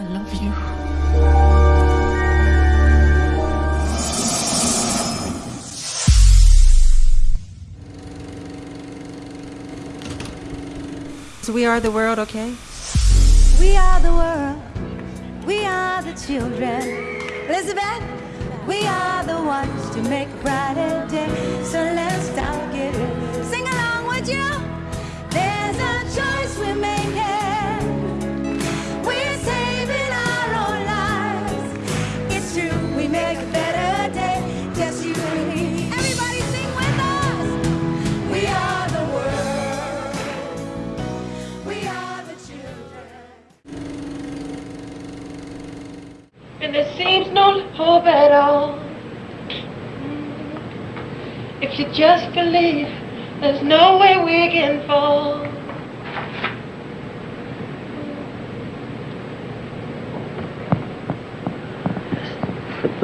I love you. So we are the world, okay? We are the world. We are the children. Elizabeth, we are the ones to make a brighter day. So let's start giving. Sing along, would you? There's a choice we're making.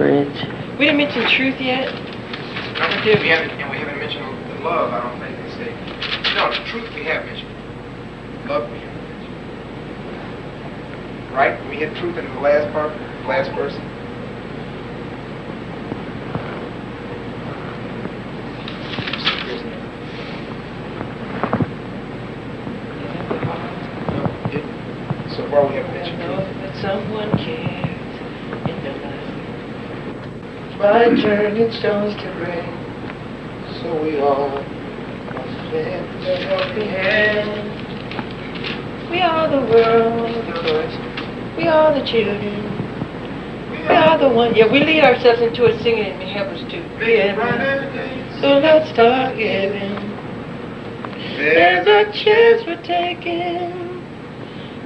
Bridge. We didn't mention truth yet. No, we haven't, and we haven't mentioned the love, I don't think, they say. No, the truth we have mentioned. Love we haven't mentioned. Right? We hit truth in the last part, last verse. No, we didn't. So far, we haven't mentioned know truth. that someone cares in their life. By turning stones to rain, So we all must lend a helping hand. We are the world. We are the children. We are the one. Yeah, we lead ourselves into it singing and help us to give. So let's start giving. There's a chance we're taking.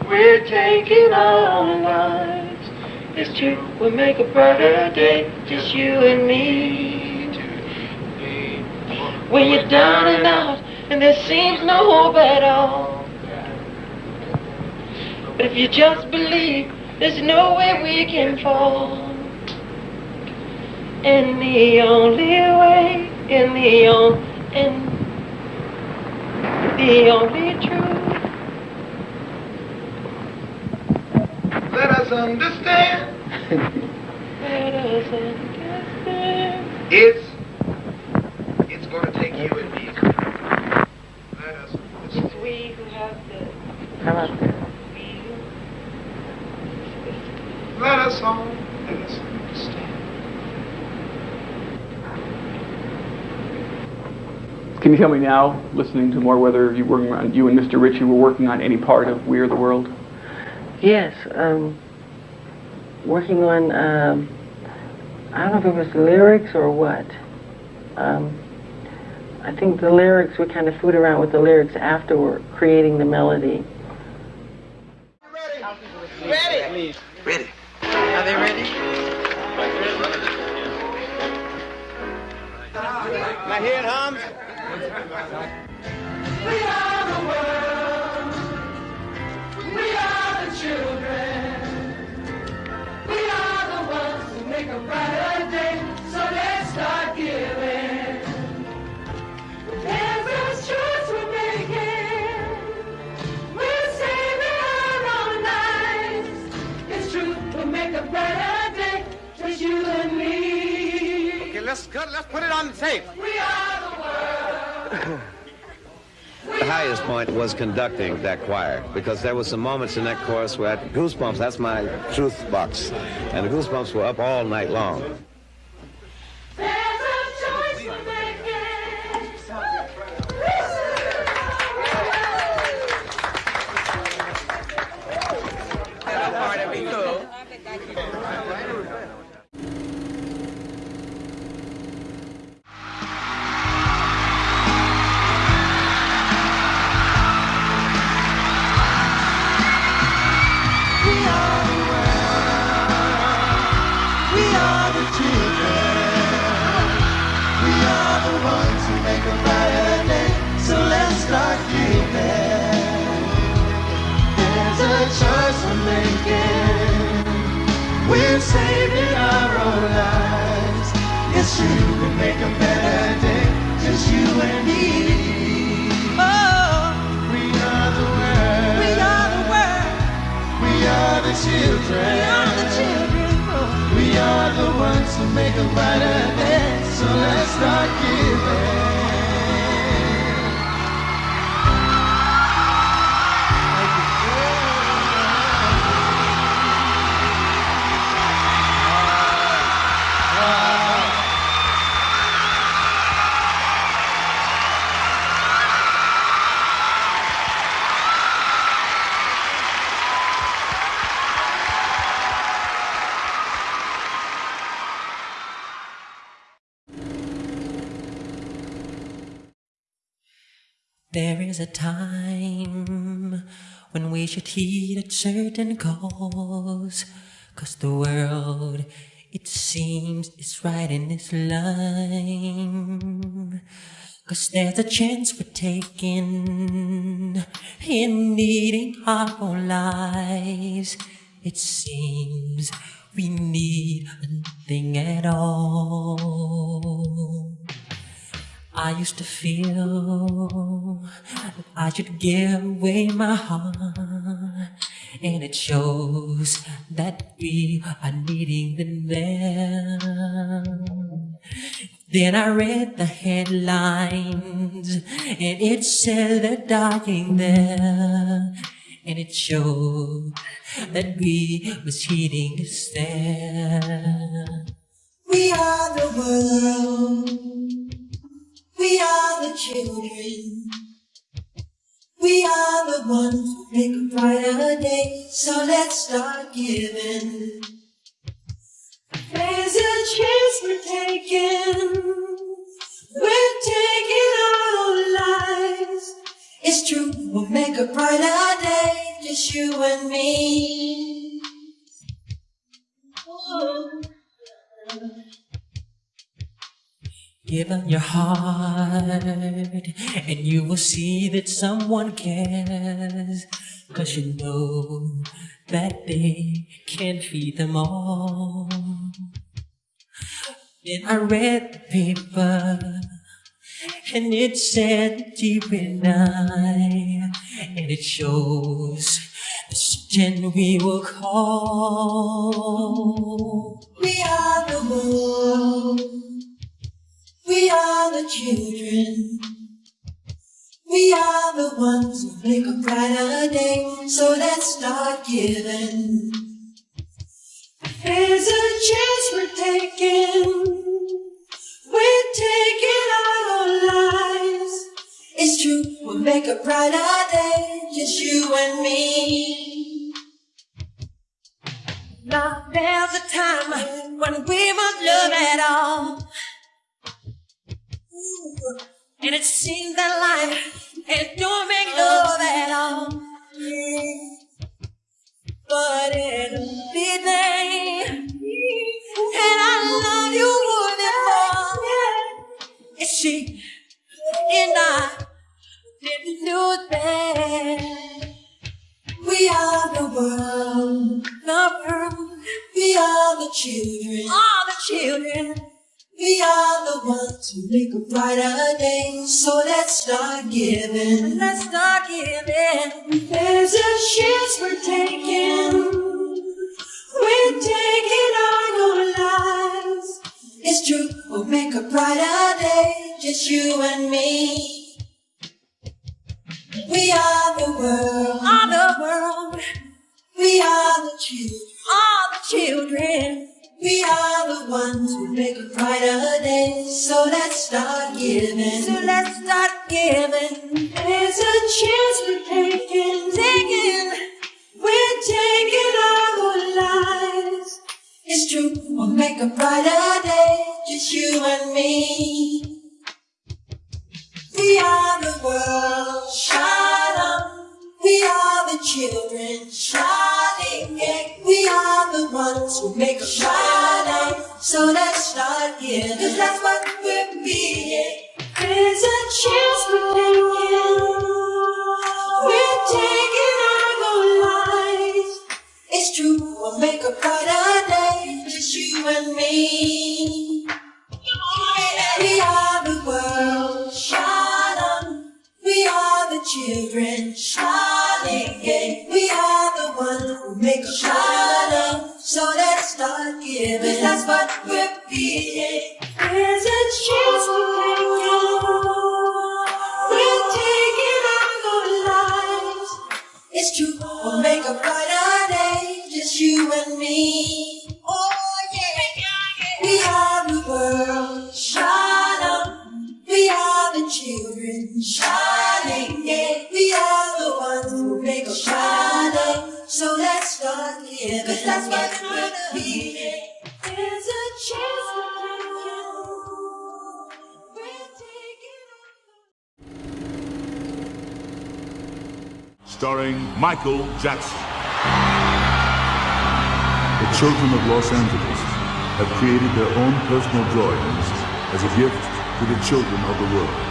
We're taking our lives. It's true, we'll make a brighter day, just you and me. When you're down and out, and there seems no hope at all. But if you just believe, there's no way we can fall. And the only way, and the only, and the only truth. Let us understand Let us understand. it's it's gonna take you and me. Let us It's understand. we who have the How about that? feel. Let us all let us understand. Can you tell me now, listening to more, whether you were on, you and Mr. Richie were working on any part of We Are the World? Yes, um, working on, um, I don't know if it was the lyrics or what. Um, I think the lyrics, we kind of fooled around with the lyrics afterward, creating the melody. Ready? Ready? Ready. Are they ready? My head hums. Let's put it on the tape. We are the world. The highest point was conducting that choir because there were some moments in that chorus where I had goosebumps. That's my truth box, and the goosebumps were up all night long. True, we make a better day. Just you and me. Oh, we are the world. We are the world. We are the children. We are the ones who make a brighter day. So let's start giving. Is a time when we should heed a certain cause. Cause the world, it seems, is right in its line. Cause there's a chance we're taking in needing our own lives. It seems we need nothing at all. I used to feel that I should give away my heart, and it shows that we are needing them. Then I read the headlines, and it said they're dying there, and it showed that we was heeding the stare. We are the world. We are the children. We are the ones who make a brighter day. So let's start giving. There's a chance we're taking. We're taking our own lives. It's true, we'll make a brighter day. Just you and me. Give them your heart, and you will see that someone cares. Cause you know that they can't feed them all. Then I read the paper, and it said deep in night, and it shows the sin we will call. We are the world. We are the children. We are the ones who make a brighter day. So let's start giving. There's a chance we're taking. We're taking our own lives. It's true, we'll make a brighter day. Just you and me. Now there's a time when we must love at all. And it seems that life it don't make love at all. But it'll be there. And I love you more than more. It's she and I didn't do that. We are the world. The world. We are the children. All the children. We are the ones who make a brighter day. So let's start giving. Let's start giving. There's a chance we're taking. We're taking our own lives. It's true, we'll make a brighter day. Just you and me. We are the world. All the world. We are the children. All the children. We are the ones who make a brighter day. So let's start giving. So let's start giving. There's a chance we're taking. Taking. We're taking our own lives. It's true, we'll make a brighter day. Just you and me. We are the world. On. We are the children. Who make a day. So let's start giving. Cause that's what we're being. There's a chance we're taking. Starring Michael Jackson. The children of Los Angeles have created their own personal drawings as a gift to the children of the world.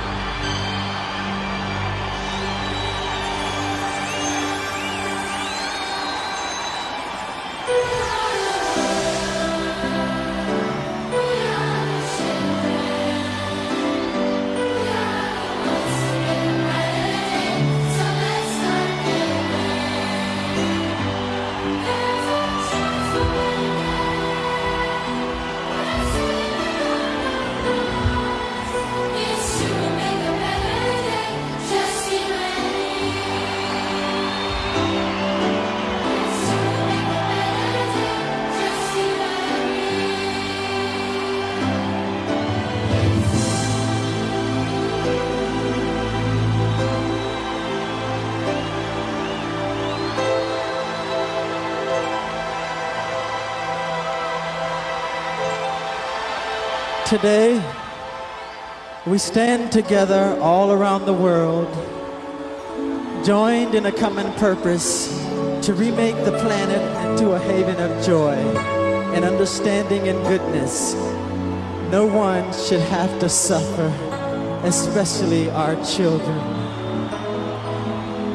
Today, we stand together all around the world, joined in a common purpose to remake the planet into a haven of joy and understanding and goodness. No one should have to suffer, especially our children.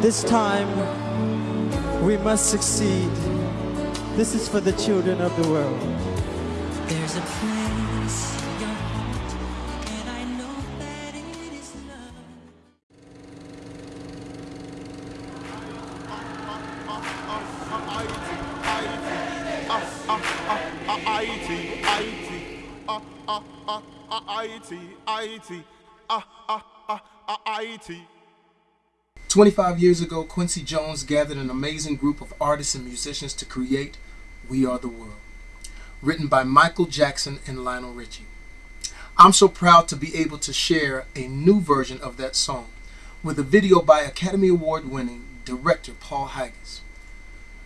This time, we must succeed. This is for the children of the world. There's a 25 years ago, Quincy Jones gathered an amazing group of artists and musicians to create We Are the World, written by Michael Jackson and Lionel Richie. I'm so proud to be able to share a new version of that song with a video by Academy Award winning director Paul Haggis.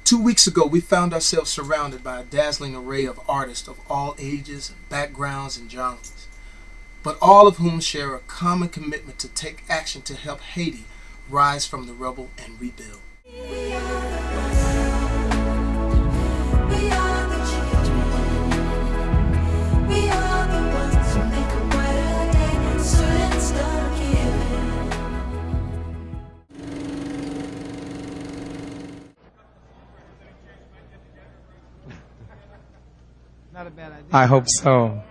Two weeks ago, we found ourselves surrounded by a dazzling array of artists of all ages, backgrounds, and genres but all of whom share a common commitment to take action to help Haiti rise from the rubble and rebuild. I hope the children. We are the ones who make a brighter day. So let's start giving. Not a bad idea. I hope so.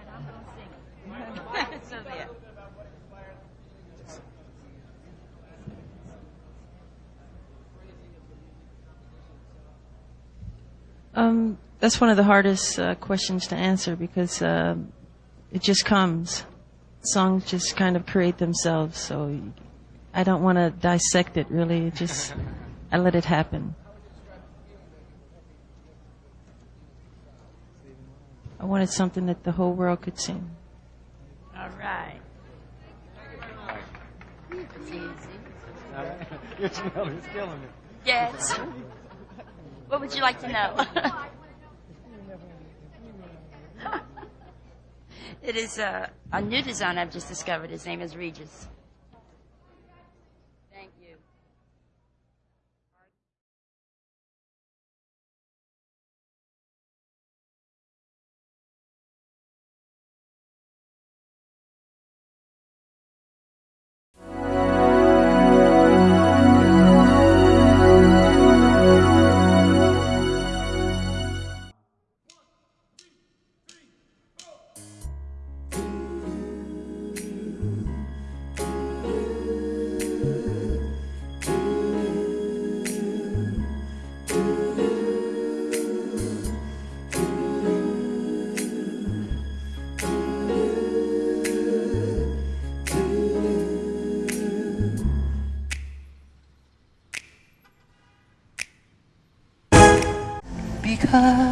Um, that's one of the hardest uh, questions to answer because uh, it just comes. Songs just kind of create themselves, so I don't want to dissect it really. It just I let it happen. I wanted something that the whole world could sing. All right. It's easy. Your smell is killing me. Yes. What would you like to know? it is a, a new design I've just discovered. His name is Regis. Because